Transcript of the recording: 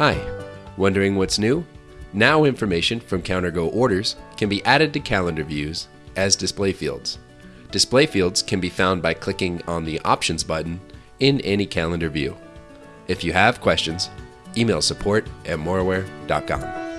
Hi, wondering what's new? Now information from CounterGo orders can be added to calendar views as display fields. Display fields can be found by clicking on the Options button in any calendar view. If you have questions, email support at moreware.com.